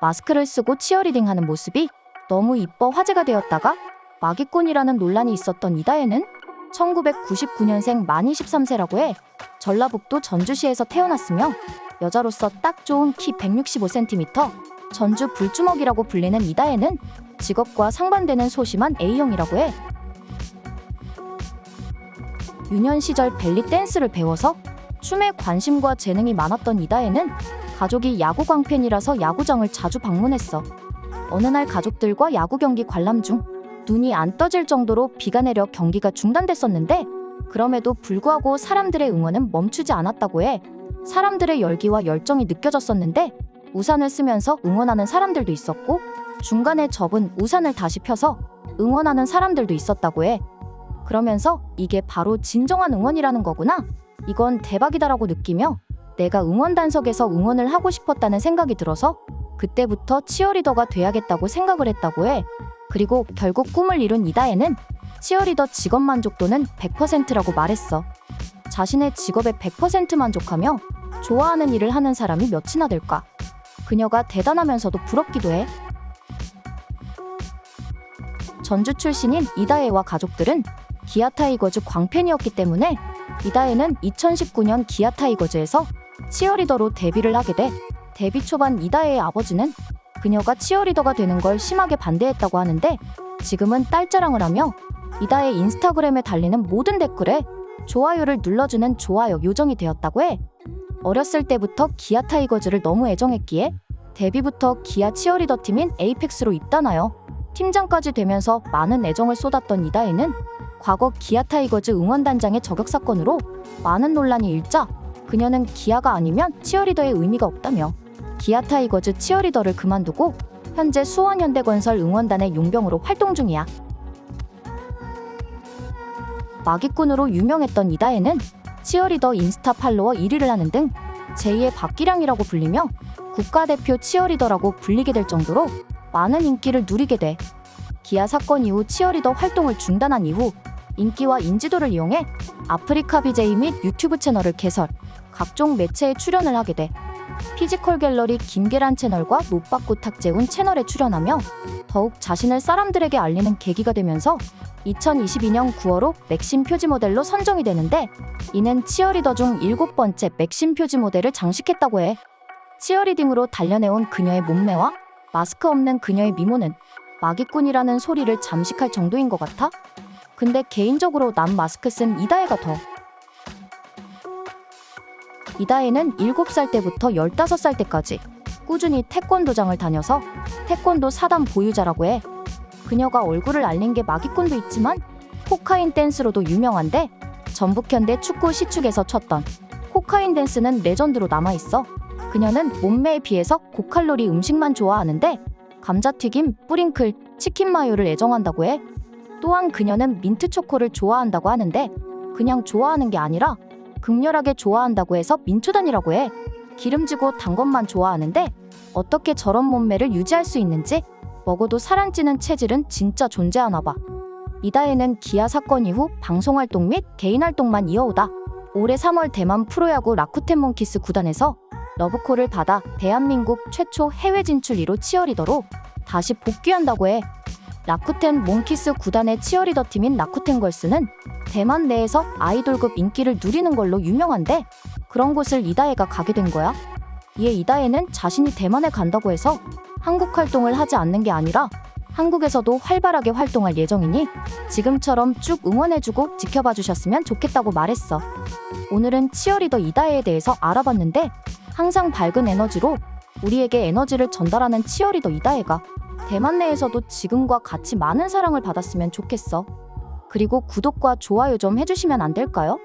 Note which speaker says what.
Speaker 1: 마스크를 쓰고 치어리딩 하는 모습이 너무 이뻐 화제가 되었다가 마기꾼이라는 논란이 있었던 이다혜는 1999년생 만 23세라고 해 전라북도 전주시에서 태어났으며 여자로서 딱 좋은 키 165cm, 전주 불주먹이라고 불리는 이다혜는 직업과 상반되는 소심한 A형이라고 해. 유년 시절 벨리 댄스를 배워서 춤에 관심과 재능이 많았던 이다혜는 가족이 야구 광 팬이라서 야구장을 자주 방문했어. 어느 날 가족들과 야구 경기 관람 중 눈이 안 떠질 정도로 비가 내려 경기가 중단됐었는데 그럼에도 불구하고 사람들의 응원은 멈추지 않았다고 해. 사람들의 열기와 열정이 느껴졌었는데 우산을 쓰면서 응원하는 사람들도 있었고 중간에 접은 우산을 다시 펴서 응원하는 사람들도 있었다고 해. 그러면서 이게 바로 진정한 응원이라는 거구나. 이건 대박이다라고 느끼며 내가 응원단석에서 응원을 하고 싶었다는 생각이 들어서 그때부터 치어리더가 돼야겠다고 생각을 했다고 해. 그리고 결국 꿈을 이룬 이다혜는 치어리더 직업 만족도는 100%라고 말했어. 자신의 직업에 100% 만족하며 좋아하는 일을 하는 사람이 몇이나 될까? 그녀가 대단하면서도 부럽기도 해. 전주 출신인 이다혜와 가족들은 기아 타이거즈 광팬이었기 때문에 이다혜는 2019년 기아 타이거즈에서 치어리더로 데뷔를 하게 돼 데뷔 초반 이다혜의 아버지는 그녀가 치어리더가 되는 걸 심하게 반대했다고 하는데 지금은 딸 자랑을 하며 이다혜 인스타그램에 달리는 모든 댓글에 좋아요를 눌러주는 좋아요 요정이 되었다고 해. 어렸을 때부터 기아 타이거즈를 너무 애정했기에 데뷔부터 기아 치어리더 팀인 에이펙스로 입단하여 팀장까지 되면서 많은 애정을 쏟았던 이다혜는 과거 기아 타이거즈 응원단장의 저격 사건으로 많은 논란이 일자 그녀는 기아가 아니면 치어리더의 의미가 없다며 기아 타이거즈 치어리더를 그만두고 현재 수원현대건설 응원단의 용병으로 활동 중이야. 마기꾼으로 유명했던 이다혜는 치어리더 인스타 팔로워 1위를 하는 등 제2의 박기량이라고 불리며 국가대표 치어리더라고 불리게 될 정도로 많은 인기를 누리게 돼. 기아 사건 이후 치어리더 활동을 중단한 이후 인기와 인지도를 이용해 아프리카 BJ 및 유튜브 채널을 개설, 각종 매체에 출연을 하게 돼. 피지컬 갤러리 김계란 채널과 노빠꾸 탁재훈 채널에 출연하며 더욱 자신을 사람들에게 알리는 계기가 되면서 2022년 9월호 맥심 표지 모델로 선정이 되는데 이는 치어리더 중 일곱 번째 맥심 표지 모델을 장식했다고 해. 치어리딩으로 단련해온 그녀의 몸매와 마스크 없는 그녀의 미모는 마기꾼이라는 소리를 잠식할 정도인 것 같아? 근데 개인적으로 난 마스크 쓴 이다혜가 더. 이다혜는 7살 때부터 15살 때까지 꾸준히 태권도장을 다녀서 태권도 사단 보유자라고 해. 그녀가 얼굴을 알린 게 마기꾼도 있지만 코카인 댄스로도 유명한데 전북현대 축구 시축에서 췄던 코카인 댄스는 레전드로 남아있어. 그녀는 몸매에 비해서 고칼로리 음식만 좋아하는데 감자튀김, 뿌링클, 치킨 마요를 애정한다고 해. 또한 그녀는 민트 초코를 좋아한다고 하는데 그냥 좋아하는 게 아니라 극렬하게 좋아한다고 해서 민초단이라고 해. 기름지고 단 것만 좋아하는데 어떻게 저런 몸매를 유지할 수 있는지 먹어도 살안 찌는 체질은 진짜 존재하나 봐. 이다혜는 기아 사건 이후 방송 활동 및 개인 활동만 이어오다 올해 3월 대만 프로야구 라쿠텐 몬키스 구단에서 러브콜을 받아 대한민국 최초 해외 진출 1호 치어리더로 다시 복귀한다고 해. 라쿠텐 몬키스 구단의 치어리더 팀인 라쿠텐 걸스는 대만 내에서 아이돌급 인기를 누리는 걸로 유명한데 그런 곳을 이다혜가 가게 된 거야. 이에 이다혜는 자신이 대만에 간다고 해서 한국 활동을 하지 않는 게 아니라 한국에서도 활발하게 활동할 예정이니 지금처럼 쭉 응원해주고 지켜봐 주셨으면 좋겠다고 말했어. 오늘은 치어리더 이다혜에 대해서 알아봤는데 항상 밝은 에너지로 우리에게 에너지를 전달하는 치어리더 이다혜가 대만 내에서도 지금과 같이 많은 사랑을 받았으면 좋겠어. 그리고 구독과 좋아요 좀 해주시면 안 될까요?